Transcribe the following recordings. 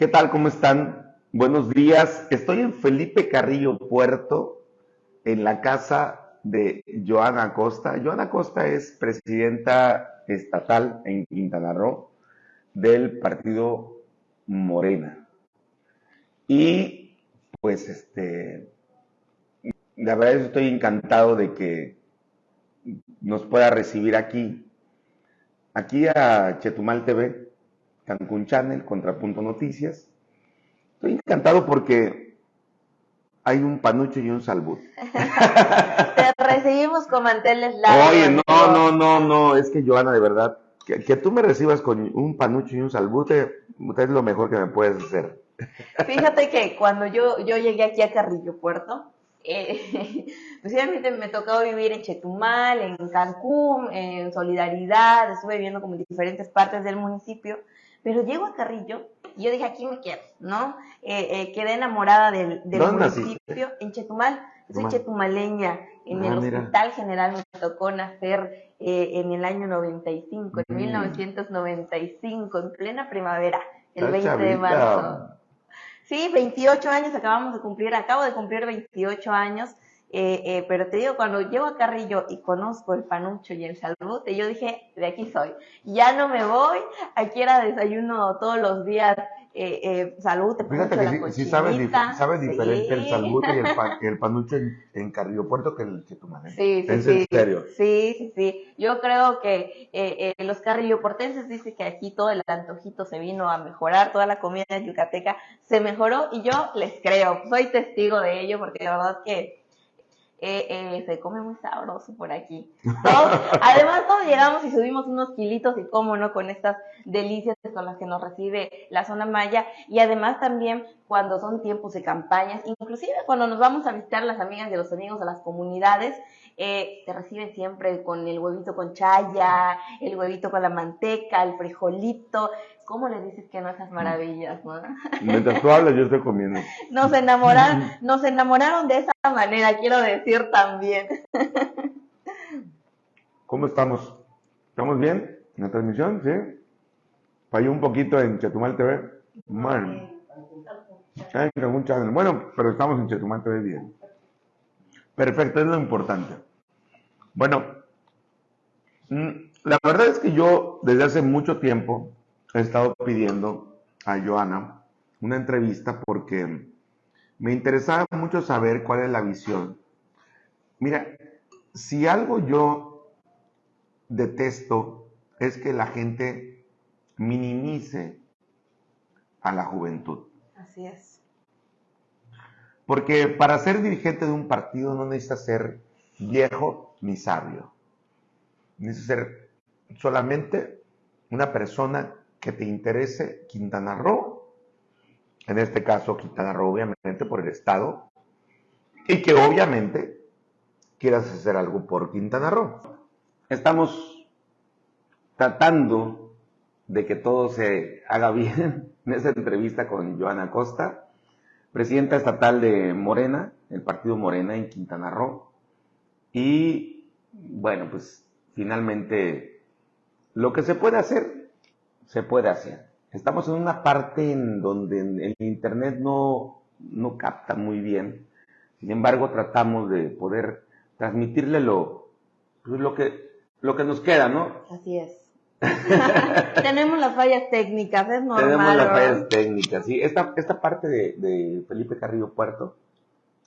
¿Qué tal? ¿Cómo están? Buenos días. Estoy en Felipe Carrillo Puerto, en la casa de Joana Costa. Joana Costa es presidenta estatal en Quintana Roo del partido Morena. Y pues este, la verdad es que estoy encantado de que nos pueda recibir aquí, aquí a Chetumal TV Cancún Channel, Contrapunto Noticias. Estoy encantado porque hay un panucho y un salbut. Te recibimos con manteles largos. Oye, no, no, no, no, es que Joana, de verdad, que, tú me recibas con un panucho y un salbute, es lo mejor que me puedes hacer. Fíjate que cuando yo, yo llegué aquí a Carrillo Puerto, eh, pues me tocó vivir en Chetumal, en Cancún, en Solidaridad, estuve viviendo como en diferentes partes del municipio, pero llego a Carrillo y yo dije, aquí me quiero, ¿no? Eh, eh, quedé enamorada del, municipio en Chetumal. Soy chetumaleña. En ah, el Hospital General me tocó nacer eh, en el año 95, en 1995, mm. en plena primavera, el 20 de marzo. Sí, 28 años acabamos de cumplir, acabo de cumplir 28 años eh, eh, pero te digo, cuando llego a Carrillo y conozco el panucho y el salbute, yo dije, de aquí soy. Ya no me voy, aquí era desayuno todos los días, eh, eh salbute, Fíjate que sí, sabe, diferente el salbute y el, panucho en, Carrillo Puerto que el chetumal. Sí, sí, sí. serio? Sí, sí, sí. Yo creo que eh, los carrilloportenses dicen que aquí todo el antojito se vino a mejorar, toda la comida yucateca se mejoró y yo les creo, soy testigo de ello porque la verdad que eh, eh, se come muy sabroso por aquí. además, todos llegamos y subimos unos kilitos y cómo no, con estas delicias con las que nos recibe la zona maya y además también cuando son tiempos de campañas, inclusive cuando nos vamos a visitar las amigas y los amigos a las comunidades, eh, te reciben siempre con el huevito con chaya, el huevito con la manteca, el frijolito. ¿Cómo le dices que no esas maravillas, no? Mientras tú hablas, yo estoy comiendo. Nos enamoraron, nos enamoraron de esa manera, quiero decir también. ¿Cómo estamos? ¿Estamos bien en la transmisión? ¿Sí? Falló un poquito en Chetumal TV. Bueno. Bueno, pero estamos en Chetumal TV bien. Perfecto, es lo importante. Bueno, mm, la verdad es que yo desde hace mucho tiempo he estado pidiendo a Joana una entrevista porque me interesaba mucho saber cuál es la visión. Mira, si algo yo detesto es que la gente minimice a la juventud. Así es. Porque para ser dirigente de un partido no necesita ser viejo ni sabio. Necesita ser solamente una persona que te interese Quintana Roo, en este caso Quintana Roo obviamente por el Estado, y que obviamente quieras hacer algo por Quintana Roo. Estamos tratando de que todo se haga bien en esta entrevista con Joana Costa, presidenta estatal de Morena, el partido Morena en Quintana Roo. Y bueno, pues finalmente lo que se puede hacer, se puede hacer. Estamos en una parte en donde el Internet no, no capta muy bien. Sin embargo, tratamos de poder transmitirle lo, pues, lo, que, lo que nos queda, ¿no? Así es. Tenemos las fallas técnicas, es normal. Tenemos las fallas técnicas, sí. Esta, esta parte de, de Felipe Carrillo Puerto,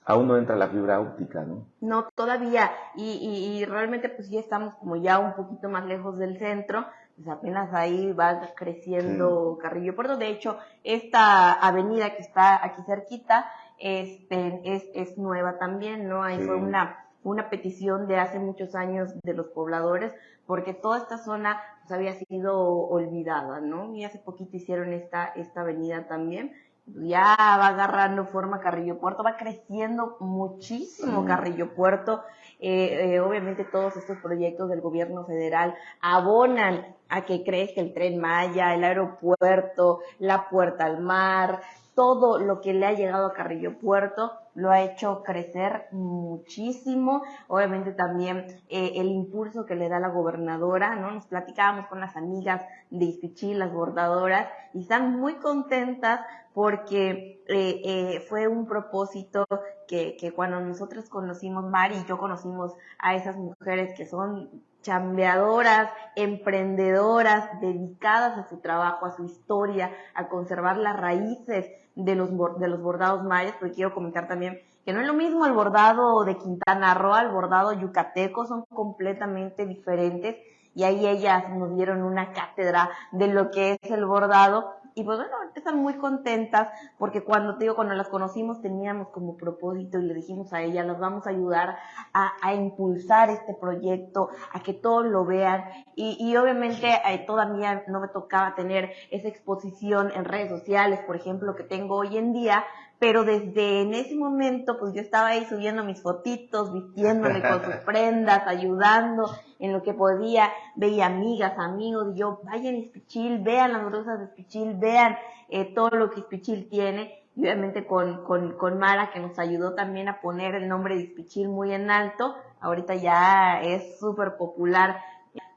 aún no entra la fibra óptica, ¿no? No, todavía. Y, y, realmente pues ya estamos como ya un poquito más lejos del centro. Pues apenas ahí va creciendo Carrillo Puerto. De hecho, esta avenida que está aquí cerquita este, es, es nueva también, ¿no? Ahí fue una, una petición de hace muchos años de los pobladores porque toda esta zona pues, había sido olvidada, ¿no? Y hace poquito hicieron esta, esta avenida también. Ya va agarrando forma Carrillo Puerto, va creciendo muchísimo Carrillo Puerto. Eh, eh, obviamente todos estos proyectos del gobierno federal abonan a que crezca el tren Maya, el aeropuerto, la puerta al mar, todo lo que le ha llegado a Carrillo Puerto lo ha hecho crecer muchísimo. Obviamente también eh, el impulso que le da la gobernadora, ¿no? Nos platicábamos con las amigas de Ispichí, las bordadoras, y están muy contentas porque eh, eh, fue un propósito que, que cuando nosotros conocimos, Mari y yo conocimos a esas mujeres que son chambeadoras, emprendedoras, dedicadas a su trabajo, a su historia, a conservar las raíces de los, de los bordados mayas, porque quiero comentar también que no es lo mismo el bordado de Quintana Roo al bordado yucateco, son completamente diferentes y ahí ellas nos dieron una cátedra de lo que es el bordado y pues bueno, están muy contentas porque cuando te digo, cuando las conocimos teníamos como propósito y le dijimos a ellas, las vamos a ayudar a, impulsar este proyecto, a que todos lo vean y, y obviamente eh, todavía no me tocaba tener esa exposición en redes sociales, por ejemplo, que tengo hoy en día, pero desde en ese momento, pues yo estaba ahí subiendo mis fotitos, vistiéndome con sus prendas, ayudando en lo que podía, veía amigas, amigos, y yo, vayan a Ispichil, vean las rosas de Ispichil, vean eh, todo lo que Ispichil tiene, y obviamente con, con, con Mara, que nos ayudó también a poner el nombre de Ispichil muy en alto, ahorita ya es súper popular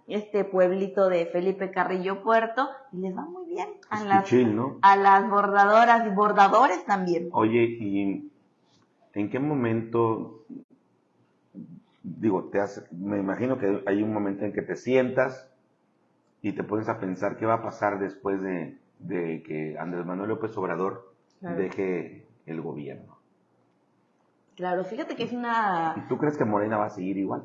este pueblito de Felipe Carrillo Puerto y les va muy bien a las, a las bordadoras y bordadores también. Oye, ¿y en qué momento, digo, te hace, me imagino que hay un momento en que te sientas y te pones a pensar qué va a pasar después de, que Andrés Manuel López Obrador deje el gobierno? Claro, fíjate que es una... ¿Y tú crees que Morena va a seguir igual?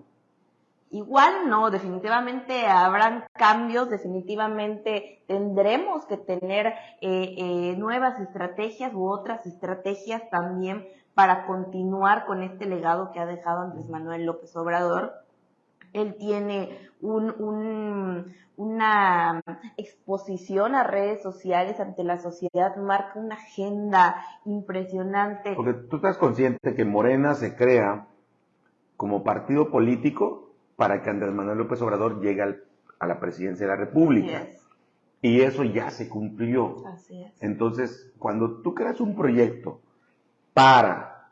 Igual no, definitivamente habrán cambios, definitivamente tendremos que tener eh, eh, nuevas estrategias u otras estrategias también para continuar con este legado que ha dejado Andrés Manuel López Obrador. Él tiene un, una exposición a redes sociales ante la sociedad, marca una agenda impresionante. Porque tú estás consciente que Morena se crea como partido político para que Andrés Manuel López Obrador llegue a la presidencia de la República. Y eso ya se cumplió. Así es. Entonces, cuando tú creas un proyecto para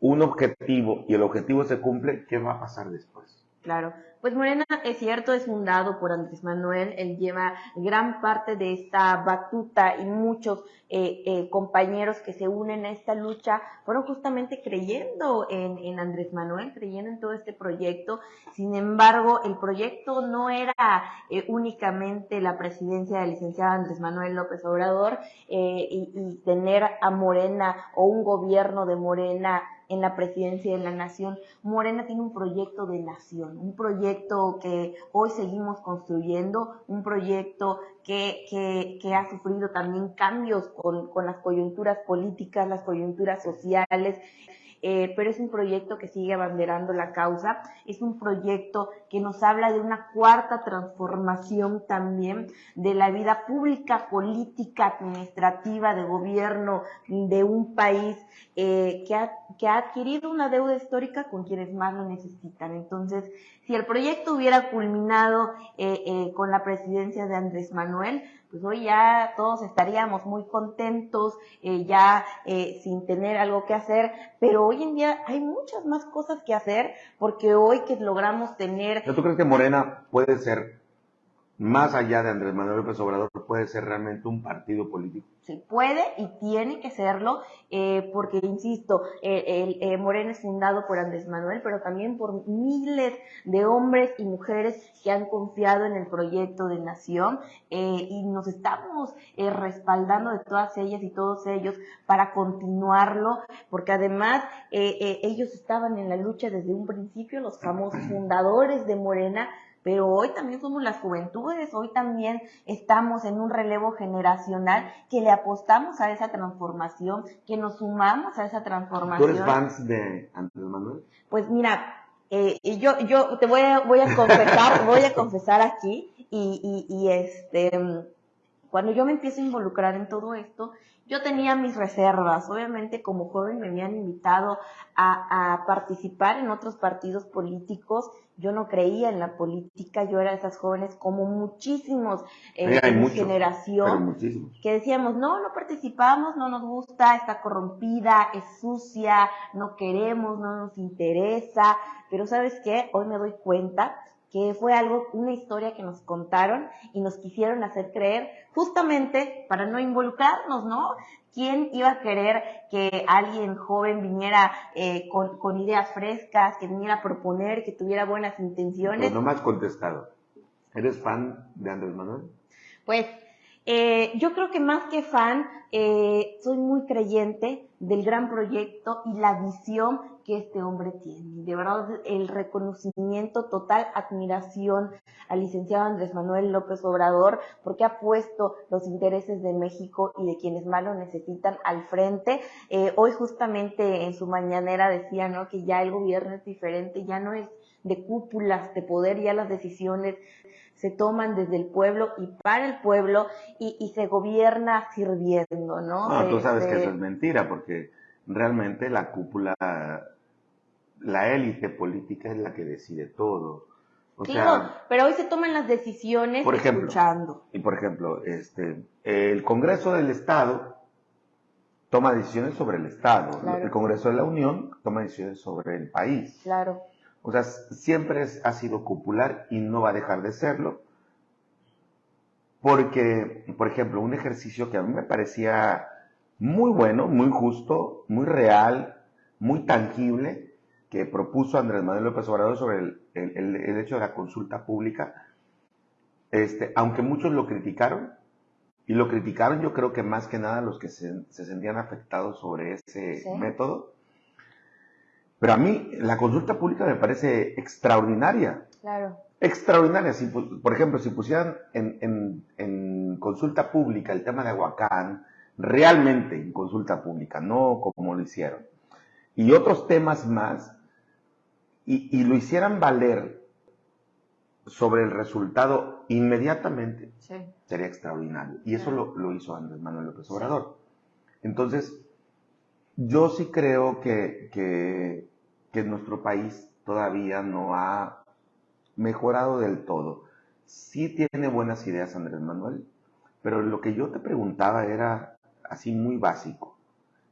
un objetivo y el objetivo se cumple, ¿qué va a pasar después? Claro. Pues Morena, es cierto, es fundado por Andrés Manuel, él lleva gran parte de esta batuta y muchos eh, eh, compañeros que se unen a esta lucha fueron justamente creyendo en, Andrés Manuel, creyendo en todo este proyecto. Sin embargo, el proyecto no era eh, únicamente la presidencia del licenciado Andrés Manuel López Obrador y, y tener a Morena o un gobierno de Morena en la presidencia de la nación. Morena tiene un proyecto de nación, un proyecto que hoy seguimos construyendo, un proyecto que, que, ha sufrido también cambios con, con las coyunturas políticas, las coyunturas sociales, eh, pero es un proyecto que sigue abanderando la causa, es un proyecto que nos habla de una cuarta transformación también de la vida pública, política, administrativa, de gobierno de un país eh, que, ha, que ha adquirido una deuda histórica con quienes más lo necesitan. Entonces, si el proyecto hubiera culminado eh, con la presidencia de Andrés Manuel, pues hoy ya todos estaríamos muy contentos, eh, ya eh, sin tener algo que hacer, pero hoy en día hay muchas más cosas que hacer porque hoy que logramos tener... ¿Tú crees que Morena puede ser más allá de Andrés Manuel López Obrador, puede ser realmente un partido político. Sí, puede y tiene que serlo, eh, porque, insisto, eh, eh, Morena es fundado por Andrés Manuel, pero también por miles de hombres y mujeres que han confiado en el proyecto de nación y nos estamos respaldando de todas ellas y todos ellos para continuarlo, porque además ellos estaban en la lucha desde un principio, los famosos fundadores de Morena, pero hoy también somos las juventudes, hoy también estamos en un relevo generacional que le apostamos a esa transformación, que nos sumamos a esa transformación. ¿Tú eres fans de Andrés Manuel? Pues mira, eh, yo, yo te voy a, voy a confesar, voy a confesar aquí y, y, y este, cuando yo me empiezo a involucrar en todo esto, yo tenía mis reservas. Obviamente como joven me habían invitado a, participar en otros partidos políticos. Yo no creía en la política, yo era de esas jóvenes como muchísimos eh, en mi generación que decíamos, no, no participamos, no nos gusta, está corrompida, es sucia, no queremos, no nos interesa. Pero sabes qué, hoy me doy cuenta que fue algo, una historia que nos contaron y nos quisieron hacer creer, justamente para no involucrarnos, ¿no? ¿Quién iba a querer que alguien joven viniera eh, con, ideas frescas, que viniera a proponer, que tuviera buenas intenciones? Pero no me has contestado. ¿Eres fan de Andrés Manuel? Pues eh, yo creo que más que fan, eh, soy muy creyente del gran proyecto y la visión que este hombre tiene. De verdad, el reconocimiento, total admiración al licenciado Andrés Manuel López Obrador, porque ha puesto los intereses de México y de quienes más lo necesitan al frente. Eh, hoy justamente en su mañanera decía, ¿no? Que ya el gobierno es diferente, ya no es de cúpulas de poder, ya las decisiones se toman desde el pueblo y para el pueblo y, se gobierna sirviendo, ¿no? No, tú sabes que eso es mentira, porque realmente la cúpula, la élite política es la que decide todo. O pero hoy se toman las decisiones por ejemplo, escuchando. Y por ejemplo, este, el Congreso del Estado toma decisiones sobre el Estado, el Congreso de la Unión toma decisiones sobre el país. Claro. O sea, siempre ha sido cupular y no va a dejar de serlo. Porque, por ejemplo, un ejercicio que a mí me parecía muy bueno, muy justo, muy real, muy tangible, que propuso Andrés Manuel López Obrador sobre el, hecho de la consulta pública, este, aunque muchos lo criticaron, y lo criticaron yo creo que más que nada los que se, sentían afectados sobre ese método, pero a mí la consulta pública me parece extraordinaria. Claro. Extraordinaria. Si, por ejemplo, si pusieran en, consulta pública el tema de Aguacán, realmente en consulta pública, no como lo hicieron, y otros temas más, y, lo hicieran valer sobre el resultado inmediatamente, sería extraordinario. Y eso lo, hizo Andrés Manuel López Obrador. Entonces, yo sí creo que, que, que nuestro país todavía no ha mejorado del todo. Sí tiene buenas ideas Andrés Manuel, pero lo que yo te preguntaba era así muy básico.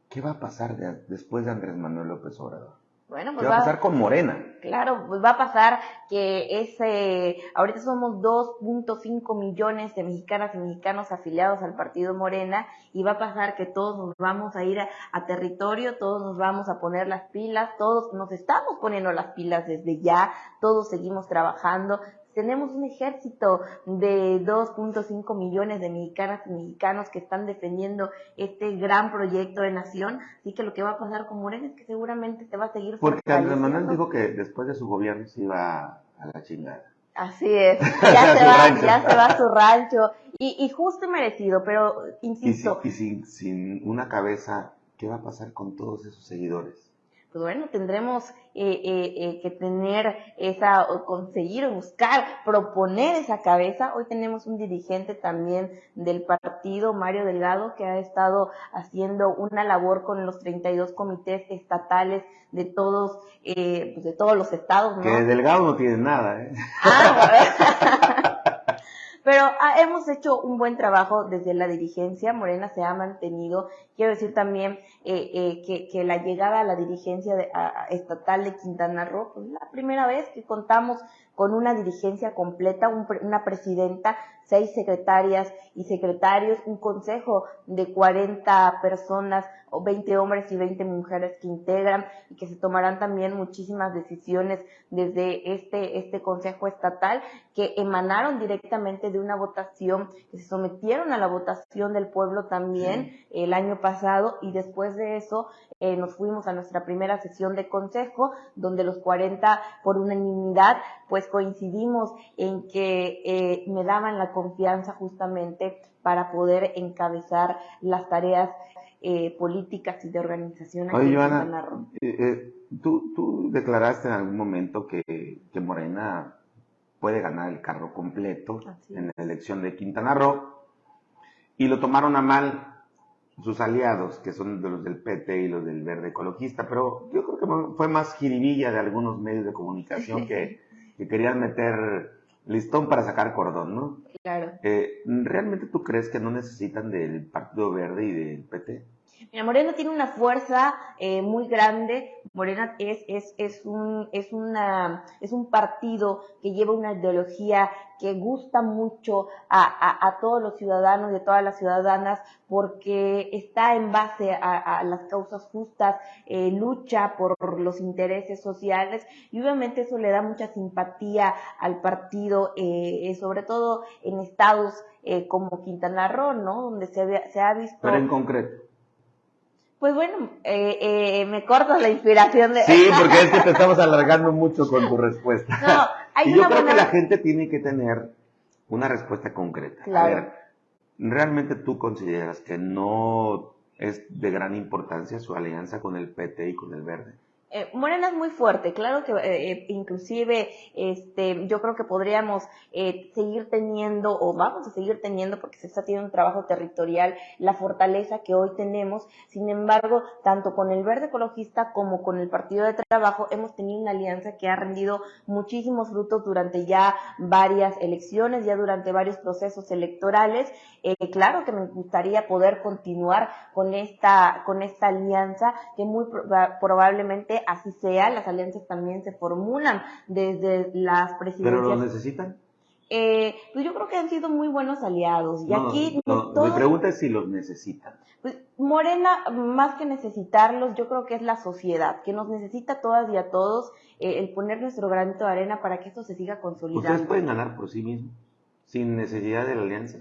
¿Qué va a pasar después de Andrés Manuel López Obrador? Bueno, pues ¿Qué va, a pasar con Morena? Claro, pues va a pasar que ese, ahorita somos 2.5 millones de mexicanas y mexicanos afiliados al partido Morena y va a pasar que todos nos vamos a ir a, territorio, todos nos vamos a poner las pilas, todos nos estamos poniendo las pilas desde ya, todos seguimos trabajando, tenemos un ejército de 2.5 millones de mexicanas y mexicanos que están defendiendo este gran proyecto de nación. Así que lo que va a pasar con Morena es que seguramente se va a seguir Porque Andrés Manuel dijo que después de su gobierno se iba a la chingada. Así es, ya, se, va, ya se va a su rancho. Y, justo y merecido, pero insisto. Y, sin, sin una cabeza, ¿qué va a pasar con todos esos seguidores? Pues bueno, tendremos eh, eh, eh, que tener esa, conseguir, buscar, proponer esa cabeza. Hoy tenemos un dirigente también del partido, Mario Delgado, que ha estado haciendo una labor con los 32 comités estatales de todos, pues de todos los estados. ¿no? Que Delgado no tiene nada, ¿eh? Ah, Pero ah, hemos hecho un buen trabajo desde la dirigencia, Morena se ha mantenido. Quiero decir también eh, eh, que, la llegada a la dirigencia estatal de Quintana Roo, pues la primera vez que contamos con una dirigencia completa, una presidenta, seis secretarias y secretarios, un consejo de 40 personas o 20 hombres y 20 mujeres que integran y que se tomarán también muchísimas decisiones desde este, este Consejo Estatal que emanaron directamente de una votación, que se sometieron a la votación del pueblo también el año pasado y después de eso eh, nos fuimos a nuestra primera sesión de consejo donde los 40 por unanimidad pues coincidimos en que eh, me daban la confianza justamente para poder encabezar las tareas eh, políticas y de organización. Oye, Joana, eh, eh, tú, tú, declaraste en algún momento que, que, Morena puede ganar el carro completo en la elección de Quintana Roo y lo tomaron a mal sus aliados, que son de los del PT y los del Verde Ecologista, pero yo creo que fue más jiribilla de algunos medios de comunicación que, que querían meter listón para sacar cordón, ¿no? Claro. Eh, ¿Realmente tú crees que no necesitan del Partido Verde y del PT? Mira, Morena tiene una fuerza eh, muy grande. Morena es, es, es, un, es, una, es un partido que lleva una ideología que gusta mucho a, a, todos los ciudadanos y a todas las ciudadanas porque está en base a, las causas justas, eh, lucha por los intereses sociales y obviamente eso le da mucha simpatía al partido, eh, sobre todo en estados como Quintana Roo, ¿no? Donde se, se ha visto... Pero en concreto. Pues bueno, eh, eh, me cortas la inspiración de... Sí, porque es que te estamos alargando mucho con tu respuesta. No, hay y yo creo que la gente tiene que tener una respuesta concreta. Claro. A ver, ¿realmente tú consideras que no es de gran importancia su alianza con el PT y con el Verde? Eh, Morena es muy fuerte, claro que eh, eh, inclusive este, yo creo que podríamos seguir teniendo o vamos a seguir teniendo porque se está teniendo un trabajo territorial la fortaleza que hoy tenemos. Sin embargo, tanto con el Verde Ecologista como con el Partido de Trabajo hemos tenido una alianza que ha rendido muchísimos frutos durante ya varias elecciones, ya durante varios procesos electorales. claro que me gustaría poder continuar con esta con esta alianza que muy probablemente así sea, las alianzas también se formulan desde las presidencias. ¿Pero lo necesitan? Eh, pues yo creo que han sido muy buenos aliados. Y aquí mi pregunta es si los necesitan. Pues Morena, más que necesitarlos, yo creo que es la sociedad, que nos necesita todas y a todos eh, el poner nuestro granito de arena para que esto se siga consolidando. Ustedes pueden ganar por sí mismos, sin necesidad de la alianza.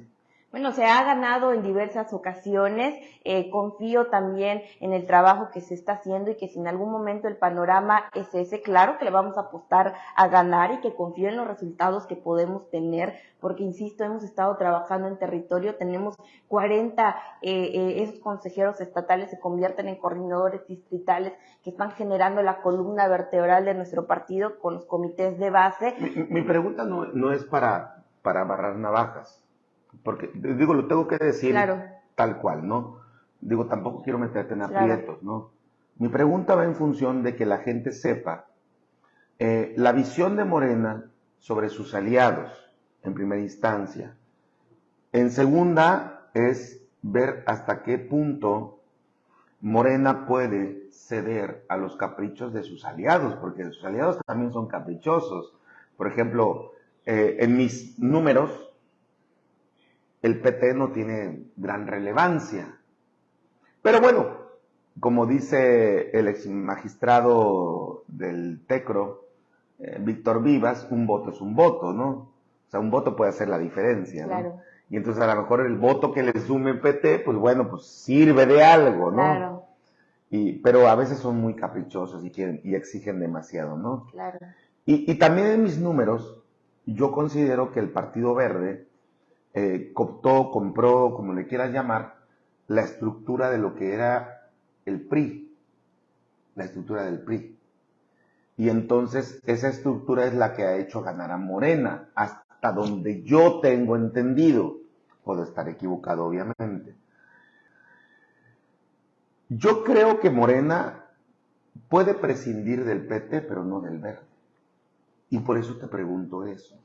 Bueno, se ha ganado en diversas ocasiones. Eh, confío también en el trabajo que se está haciendo y que si en algún momento el panorama es ese, claro que le vamos a apostar a ganar y que confío en los resultados que podemos tener, porque insisto, hemos estado trabajando en territorio, tenemos 40, eh, eh, esos consejeros estatales se convierten en coordinadores distritales que están generando la columna vertebral de nuestro partido con los comités de base. Mi, pregunta no, no es para, para barrar navajas porque, digo, lo tengo que decir tal cual, ¿no? Digo, tampoco quiero meterte en aprietos, ¿no? Mi pregunta va en función de que la gente sepa eh, la visión de Morena sobre sus aliados, en primera instancia. En segunda, es ver hasta qué punto Morena puede ceder a los caprichos de sus aliados, porque sus aliados también son caprichosos. Por ejemplo, eh, en mis números, el PT no tiene gran relevancia. Pero bueno, como dice el ex magistrado del TECRO, eh, Víctor Vivas, un voto es un voto, ¿no? O sea, un voto puede hacer la diferencia, ¿no? Claro. Y entonces a lo mejor el voto que le sume el PT, pues bueno, pues sirve de algo, ¿no? Claro. Y, pero a veces son muy caprichosos y quieren, y exigen demasiado, ¿no? Claro. Y, y también en mis números, yo considero que el Partido Verde eh, cooptó, compró, como le quieras llamar, la estructura de lo que era el PRI, la estructura del PRI. Y entonces esa estructura es la que ha hecho ganar a Morena, hasta donde yo tengo entendido. Puedo estar equivocado, obviamente. Yo creo que Morena puede prescindir del PT, pero no del verde. Y por eso te pregunto eso.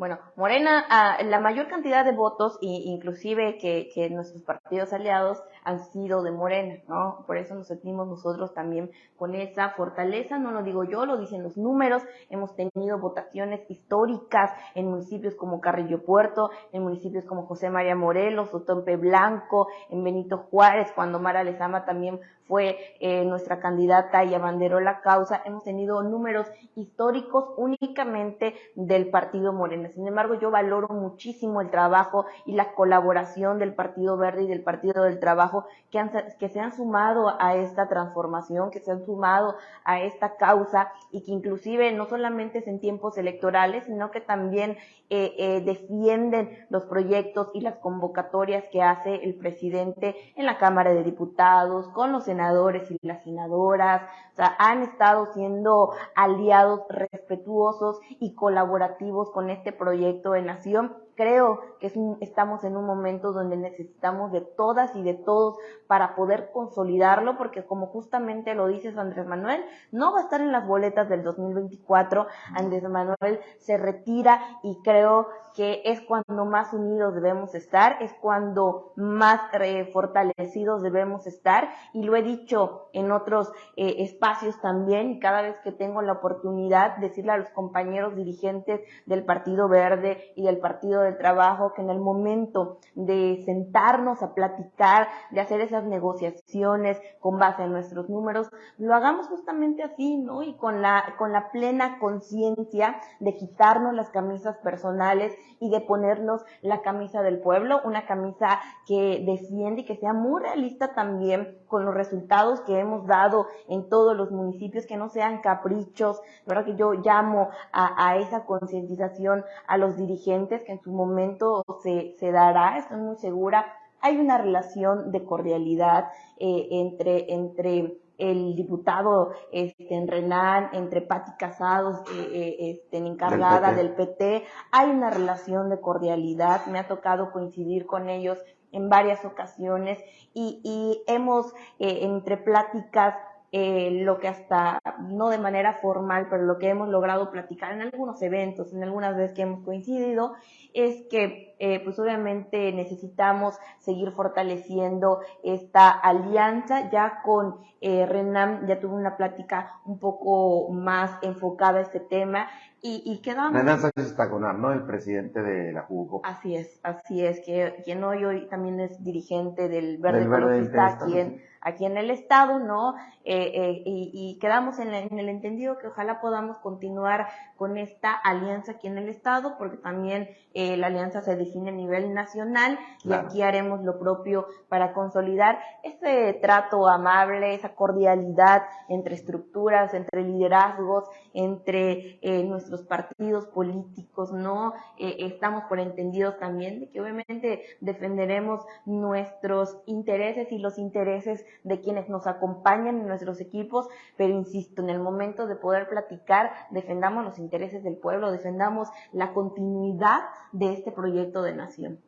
Bueno, Morena, ah, la mayor cantidad de votos, inclusive que, que, nuestros partidos aliados han sido de Morena, ¿no? Por eso nos sentimos nosotros también con esa fortaleza, no lo digo yo, lo dicen los números, hemos tenido votaciones históricas en municipios como Carrillo Puerto, en municipios como José María Morelos, Otompe Blanco, en Benito Juárez, cuando Mara Lezama también fue eh, nuestra candidata y abanderó la causa, hemos tenido números históricos únicamente del partido Morena. Sin embargo, yo valoro muchísimo el trabajo y la colaboración del Partido Verde y del Partido del Trabajo que, se han sumado a esta transformación, que se han sumado a esta causa y que inclusive no solamente es en tiempos electorales, sino que también eh, eh, defienden los proyectos y las convocatorias que hace el presidente en la Cámara de Diputados, con los senadores y las senadoras, o sea, han estado siendo aliados respetuosos y colaborativos con este proyecto de nación creo que estamos en un momento donde necesitamos de todas y de todos para poder consolidarlo, porque como justamente lo dices Andrés Manuel, no va a estar en las boletas del 2024, Andrés Manuel se retira y creo que es cuando más unidos debemos estar, es cuando más eh, fortalecidos debemos estar y lo he dicho en otros eh, espacios también y cada vez que tengo la oportunidad decirle a los compañeros dirigentes del Partido Verde y del Partido del Trabajo que en el momento de sentarnos a platicar, de hacer esas negociaciones con base en nuestros números, lo hagamos justamente así, ¿no? Y con la, con la plena conciencia de quitarnos las camisas personales y de ponernos la camisa del pueblo, una camisa que defiende y que sea muy realista también con los resultados que hemos dado en todos los municipios, que no sean caprichos, ¿verdad? Que yo llamo a, esa concientización a los dirigentes que en su momento se, se dará, estoy muy segura. Hay una relación de cordialidad eh, entre, entre el diputado este, en Renan, entre Patti Casados, eh, eh, este, encargada del, PT. Hay una relación de cordialidad, me ha tocado coincidir con ellos en varias ocasiones y, y hemos, eh, entre pláticas, eh, lo que hasta, no de manera formal, pero lo que hemos logrado platicar en algunos eventos, en algunas veces que hemos coincidido, es que eh, pues obviamente necesitamos seguir fortaleciendo esta alianza. Ya con eh, Renam ya tuve una plática un poco más enfocada a este tema y, y quedamos... Renan Sánchez ¿no? El presidente de la Jugo. Así es, así es, que quien hoy, hoy también es dirigente del Verde, Ecologista aquí en, aquí en el Estado, ¿no? Eh, eh, y, quedamos en, el entendido que ojalá podamos continuar con esta alianza aquí en el Estado, porque también eh, la alianza se define a nivel nacional y aquí haremos lo propio para consolidar ese trato amable, esa cordialidad entre estructuras, entre liderazgos, entre nuestros partidos políticos, ¿no? estamos por entendidos también de que obviamente defenderemos nuestros intereses y los intereses de quienes nos acompañan en nuestros equipos, pero insisto, en el momento de poder platicar, defendamos los intereses del pueblo, defendamos la continuidad de este proyecto de nación.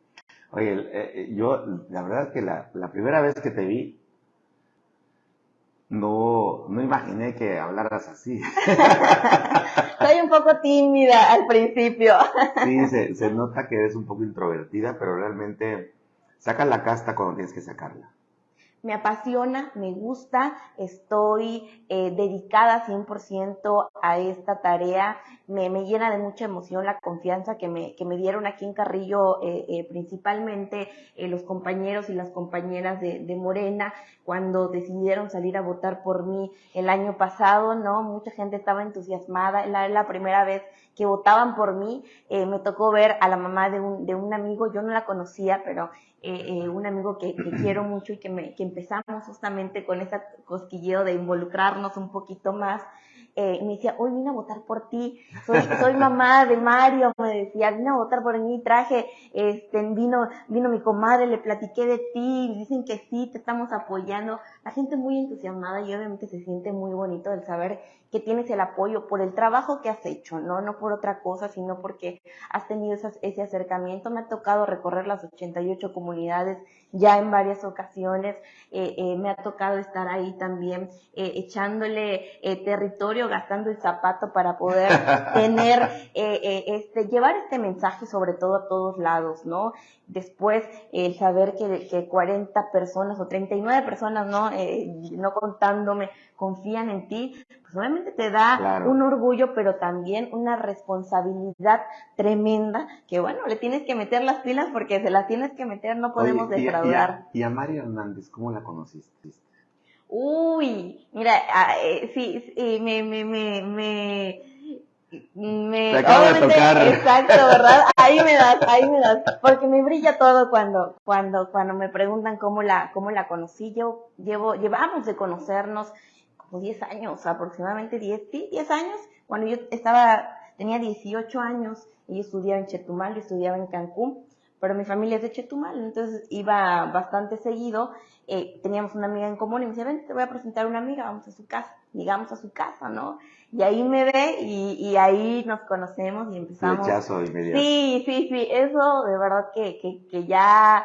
Oye, eh, eh, yo, la verdad que la, primera vez que te vi, no, no imaginé que hablaras así. Soy un poco tímida al principio. sí, se, se nota que eres un poco introvertida, pero realmente sacas la casta cuando tienes que sacarla me apasiona, me gusta, estoy eh, dedicada 100% a esta tarea, me, me, llena de mucha emoción la confianza que me, que me dieron aquí en Carrillo, eh, eh, principalmente los compañeros y las compañeras de, Morena, cuando decidieron salir a votar por mí el año pasado, ¿no? Mucha gente estaba entusiasmada, era la primera vez que votaban por mí, me tocó ver a la mamá de un, de un amigo, yo no la conocía, pero eh, un amigo que, quiero mucho y que, me, que empezamos justamente con ese cosquilleo de involucrarnos un poquito más. Eh, me decía, hoy vine a votar por ti, soy, soy mamá de Mario, me decía, vine a votar por mí, traje, este, vino, vino mi comadre, le platiqué de ti, dicen que sí, te estamos apoyando. La gente muy entusiasmada y obviamente se siente muy bonito el saber que tienes el apoyo por el trabajo que has hecho, ¿no? No por otra cosa, sino porque has tenido ese acercamiento. Me ha tocado recorrer las 88 comunidades ya en varias ocasiones. Eh, eh, me ha tocado estar ahí también eh, echándole territorio, gastando el zapato para poder tener, este, llevar este mensaje sobre todo a todos lados, ¿no? Después, el saber que, que 40 personas o 39 personas, ¿no? No contándome, confían en ti, pues obviamente te da un orgullo, pero también una responsabilidad tremenda que bueno, le tienes que meter las pilas porque se las tienes que meter, no podemos defraudar. Y a, Mario Hernández, ¿cómo la conociste? Uy, mira, ah, eh, sí, sí, me, me, me, me me acabo de tocar. exacto verdad ahí me das ahí me das porque me brilla todo cuando cuando cuando me preguntan cómo la cómo la conocí yo llevo llevamos de conocernos 10 años, aproximadamente 10, 10 años, cuando yo estaba, tenía 18 años, y yo estudiaba en Chetumal, yo estudiaba en Cancún, pero mi familia es de Chetumal, entonces iba bastante seguido. Eh, teníamos una amiga en común y me dice, ven, te voy a presentar a una amiga, vamos a su casa, digamos a su casa, ¿no? Y ahí me ve y, ahí nos conocemos y empezamos. Sí, sí, sí, eso de verdad que, que, que ya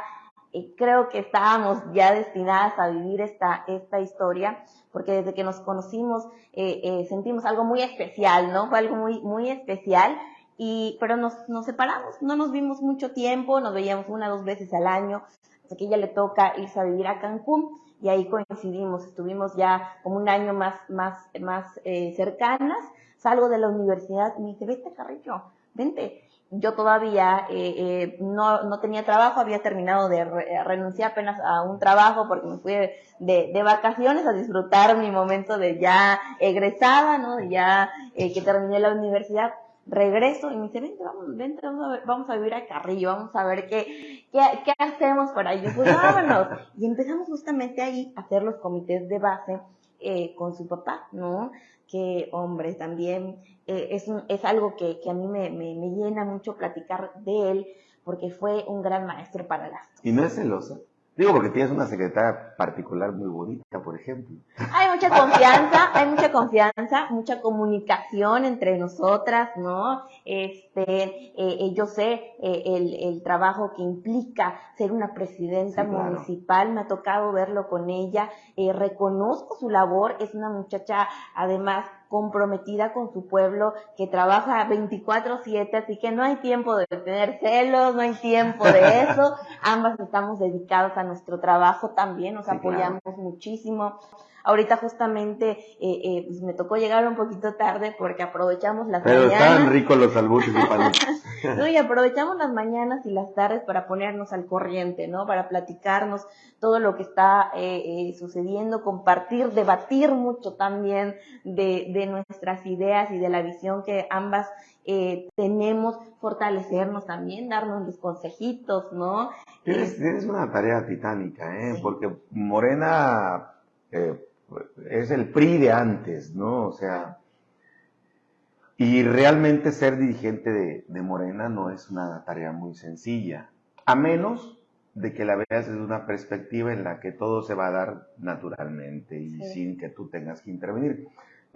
eh, creo que estábamos ya destinadas a vivir esta, esta historia, porque desde que nos conocimos eh, eh, sentimos algo muy especial, ¿no? Fue algo muy, muy especial, y, pero nos, nos separamos, no nos vimos mucho tiempo, nos veíamos una o dos veces al año, hasta que ella le toca irse a vivir a Cancún, y ahí coincidimos, estuvimos ya como un año más, más, más cercanas, salgo de la universidad y me dice, vete Carrillo, vente, yo todavía eh, eh, no, no, tenía trabajo, había terminado de eh, renunciar apenas a un trabajo porque me fui de, de, vacaciones a disfrutar mi momento de ya egresada, ¿no? De ya que terminé la universidad. Regreso y me dice, vente, vamos, vente, vamos a, ver, vamos a vivir a Carrillo, vamos a ver qué, qué, qué hacemos por ahí. Pues vámonos. Y empezamos justamente ahí a hacer los comités de base con su papá, ¿no? Que, hombre, también eh, es, es, algo que, que a mí me, me, me, llena mucho platicar de él, porque fue un gran maestro para las ¿Y no es celosa? Digo, porque tienes una secretaria particular muy bonita, por ejemplo. Hay mucha confianza, hay mucha confianza, mucha comunicación entre nosotras, ¿no? Este, eh, eh yo sé eh, el, el, trabajo que implica ser una presidenta municipal, me ha tocado verlo con ella, eh, reconozco su labor, es una muchacha además comprometida con su pueblo, que trabaja 24/7, así que no hay tiempo de tener celos, no hay tiempo de eso. Ambas estamos dedicados a nuestro trabajo también, nos apoyamos muchísimo. Ahorita justamente eh, eh, pues me tocó llegar un poquito tarde porque aprovechamos las mañanas. Pero estaban ricos los y no, y aprovechamos las mañanas y las tardes para ponernos al corriente, ¿no? Para platicarnos todo lo que está eh, eh, sucediendo, compartir, debatir mucho también de, de, nuestras ideas y de la visión que ambas eh, tenemos, fortalecernos también, darnos los consejitos, ¿no? Tienes, tienes una tarea titánica, ¿eh? Porque Morena eh, es el PRI de antes, ¿no? O sea, y realmente ser dirigente de, Morena no es una tarea muy sencilla, a menos de que la veas desde una perspectiva en la que todo se va a dar naturalmente y sin que tú tengas que intervenir.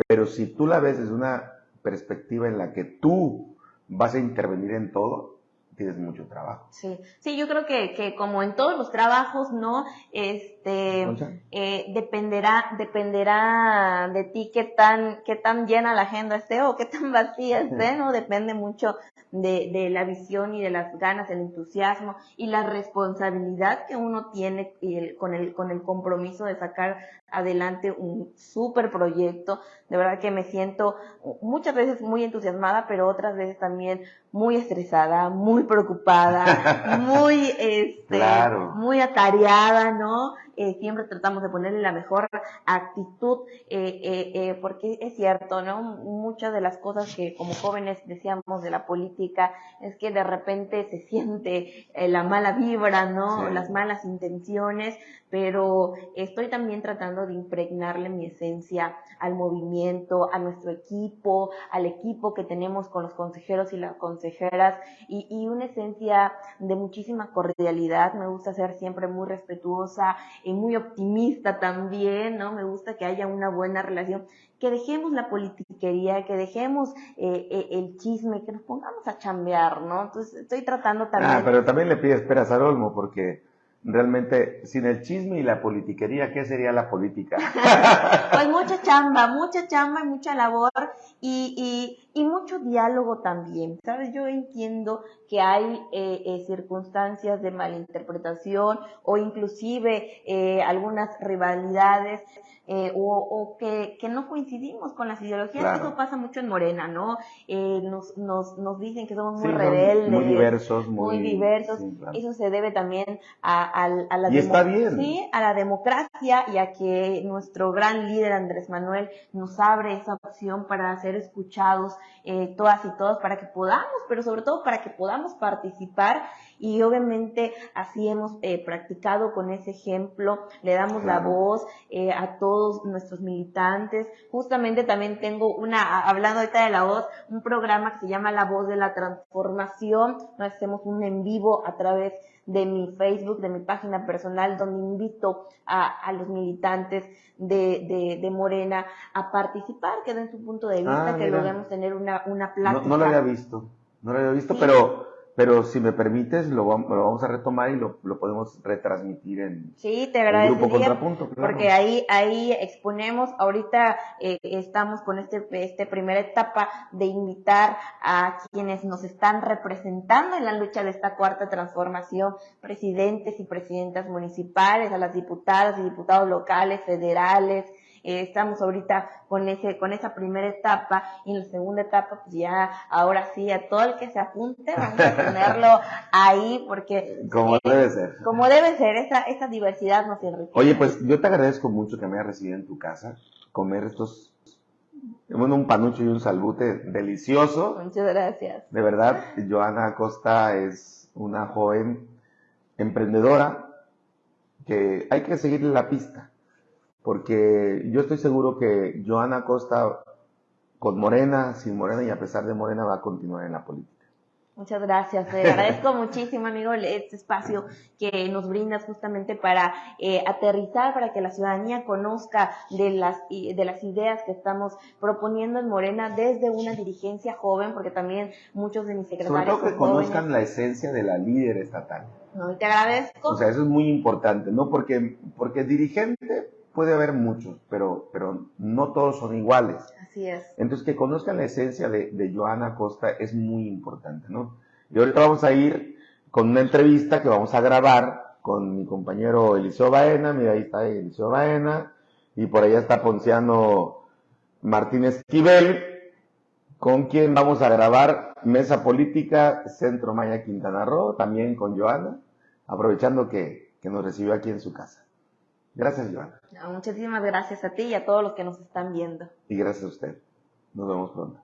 Pero si tú la ves desde una perspectiva en la que tú vas a intervenir en todo, tienes mucho trabajo. Sí, sí, yo creo que, que como en todos los trabajos, ¿no? Este, eh, dependerá, dependerá de ti qué tan, qué tan llena la agenda esté o qué tan vacía esté, ¿no? Depende mucho de, de la visión y de las ganas, el entusiasmo y la responsabilidad que uno tiene y el, con el, con el compromiso de sacar adelante un súper proyecto. De verdad que me siento muchas veces muy entusiasmada, pero otras veces también muy estresada, muy preocupada, muy, este, muy atareada, ¿no? Eh, siempre tratamos de ponerle la mejor actitud, eh, eh, porque es cierto, ¿no? Muchas de las cosas que como jóvenes decíamos de la política es que de repente se siente la mala vibra, ¿no? Las malas intenciones, pero estoy también tratando de impregnarle mi esencia al movimiento, a nuestro equipo, al equipo que tenemos con los consejeros y las consejeras, y, y una esencia de muchísima cordialidad. Me gusta ser siempre muy respetuosa y muy optimista también, ¿no? Me gusta que haya una buena relación que dejemos la politiquería, que dejemos eh, eh, el chisme, que nos pongamos a chambear, ¿no? Entonces estoy tratando también... Ah, pero también le pides esperas a Olmo, porque realmente sin el chisme y la politiquería, ¿qué sería la política? pues mucha chamba, mucha chamba y mucha labor y, y, y mucho diálogo también. ¿Sabes? Yo entiendo que hay eh, eh, circunstancias de malinterpretación o inclusive eh, algunas rivalidades eh, o, o que, que, no coincidimos con las ideologías. Eso pasa mucho en Morena, ¿no? Eh, nos, nos, nos dicen que somos muy rebeldes. Muy diversos. Muy, diversos. Eso se debe también a, a, la y está bien. ¿sí? a la democracia y a que nuestro gran líder Andrés Manuel nos abre esa opción para ser escuchados eh, todas y todos, para que podamos, pero sobre todo para que podamos participar y obviamente así hemos eh, practicado con ese ejemplo, le damos la voz eh, a todos nuestros militantes. Justamente también tengo una, hablando ahorita de la voz, un programa que se llama La Voz de la Transformación, hacemos un en vivo a través de mi Facebook, de mi página personal, donde invito a, los militantes de, de, Morena a participar, que den su punto de vista, ah, que logremos tener una, una plática. No, lo había visto, no lo había visto, pero pero si me permites, lo, vamos a retomar y lo, podemos retransmitir en sí, te el grupo Contrapunto. Porque ahí, ahí exponemos, ahorita eh, estamos con este, este primera etapa de invitar a quienes nos están representando en la lucha de esta cuarta transformación, presidentes y presidentas municipales, a las diputadas y diputados locales, federales, eh, estamos ahorita con ese, con esa primera etapa y en la segunda etapa, pues ya ahora sí, a todo el que se apunte, vamos a tenerlo ahí porque... Como debe ser. Como debe ser, esa, esa diversidad nos enriquece. Oye, pues yo te agradezco mucho que me hayas recibido en tu casa, comer estos bueno, un panucho y un salbute delicioso. Muchas gracias. De verdad, Joana Acosta es una joven emprendedora que hay que seguirle la pista porque yo estoy seguro que Joana Costa, con Morena, sin Morena y a pesar de Morena, va a continuar en la política. Muchas gracias, le agradezco muchísimo, amigo, este espacio que nos brindas justamente para eh, aterrizar, para que la ciudadanía conozca de las, de las ideas que estamos proponiendo en Morena desde una dirigencia joven, porque también muchos de mis secretarios. Sobre todo que conozcan la esencia de la líder estatal. No, te agradezco. O sea, eso es muy importante, ¿no? Porque, porque dirigente puede haber muchos, pero, pero no todos son iguales. Así es. Entonces, que conozcan la esencia de, de Joana Costa es muy importante, ¿no? Y ahorita vamos a ir con una entrevista que vamos a grabar con mi compañero Eliseo Baena, mira, ahí está Eliseo Baena, y por allá está Ponciano Martínez Esquivel, con quien vamos a grabar Mesa Política Centro Maya Quintana Roo, también con Joana, aprovechando que, que nos recibió aquí en su casa. Gracias, Joana. muchísimas gracias a ti y a todos los que nos están viendo. Y gracias a usted. Nos vemos pronto.